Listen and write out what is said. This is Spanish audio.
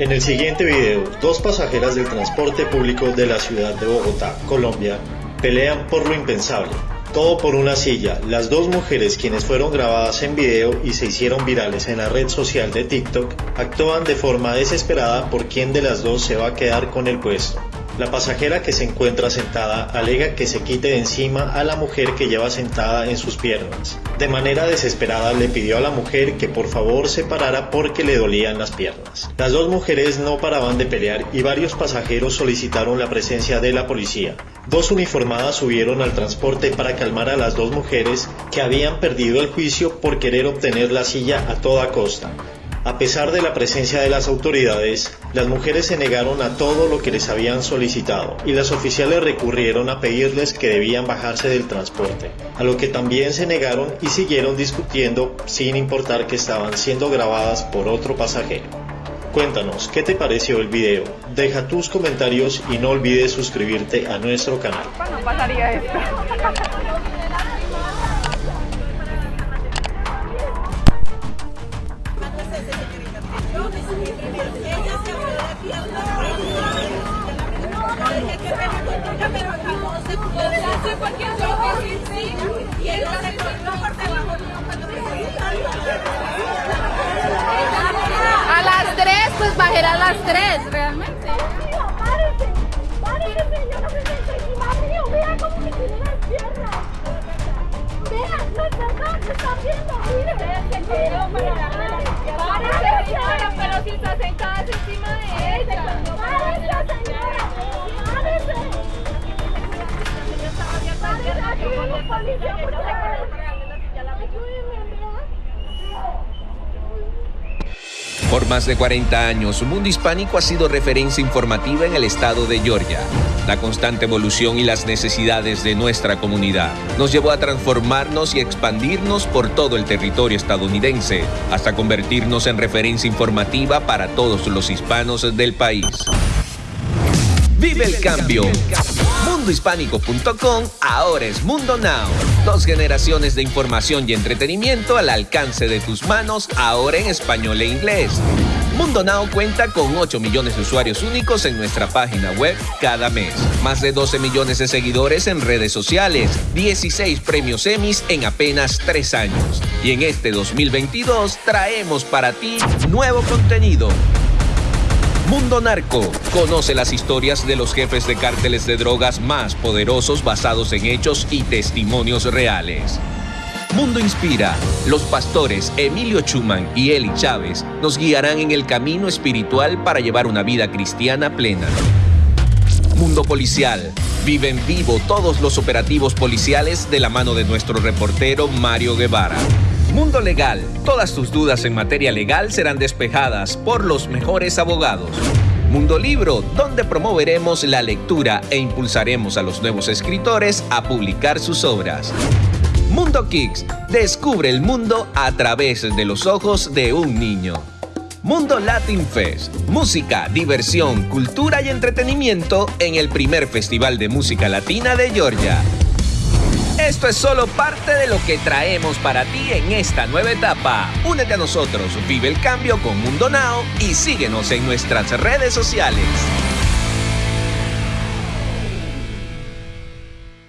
En el siguiente video, dos pasajeras del transporte público de la ciudad de Bogotá, Colombia, pelean por lo impensable. Todo por una silla. Las dos mujeres quienes fueron grabadas en video y se hicieron virales en la red social de TikTok actúan de forma desesperada por quién de las dos se va a quedar con el puesto. La pasajera que se encuentra sentada alega que se quite de encima a la mujer que lleva sentada en sus piernas. De manera desesperada le pidió a la mujer que por favor se parara porque le dolían las piernas. Las dos mujeres no paraban de pelear y varios pasajeros solicitaron la presencia de la policía. Dos uniformadas subieron al transporte para calmar a las dos mujeres que habían perdido el juicio por querer obtener la silla a toda costa. A pesar de la presencia de las autoridades, las mujeres se negaron a todo lo que les habían solicitado y las oficiales recurrieron a pedirles que debían bajarse del transporte, a lo que también se negaron y siguieron discutiendo sin importar que estaban siendo grabadas por otro pasajero. Cuéntanos, ¿qué te pareció el video? Deja tus comentarios y no olvides suscribirte a nuestro canal. A las 3, pues bajar a las 3, realmente. ¡Por más de 40 años, Mundo Hispánico ha sido referencia informativa en el estado de Georgia. La constante evolución y las necesidades de nuestra comunidad nos llevó a transformarnos y expandirnos por todo el territorio estadounidense, hasta convertirnos en referencia informativa para todos los hispanos del país. ¡Vive el cambio! Mundohispánico.com ahora es Mundo Now. Dos generaciones de información y entretenimiento al alcance de tus manos, ahora en español e inglés. Mundo Now cuenta con 8 millones de usuarios únicos en nuestra página web cada mes. Más de 12 millones de seguidores en redes sociales. 16 premios Emmys en apenas 3 años. Y en este 2022 traemos para ti nuevo contenido. Mundo Narco. Conoce las historias de los jefes de cárteles de drogas más poderosos basados en hechos y testimonios reales. Mundo Inspira. Los pastores Emilio Chuman y Eli Chávez nos guiarán en el camino espiritual para llevar una vida cristiana plena. Mundo Policial. Vive en vivo todos los operativos policiales de la mano de nuestro reportero Mario Guevara. Mundo Legal. Todas tus dudas en materia legal serán despejadas por los mejores abogados. Mundo Libro, donde promoveremos la lectura e impulsaremos a los nuevos escritores a publicar sus obras. Mundo Kicks, descubre el mundo a través de los ojos de un niño. Mundo Latin Fest, música, diversión, cultura y entretenimiento en el primer festival de música latina de Georgia. Esto es solo parte de lo que traemos para ti en esta nueva etapa. Únete a nosotros, vive el cambio con Mundo Now y síguenos en nuestras redes sociales.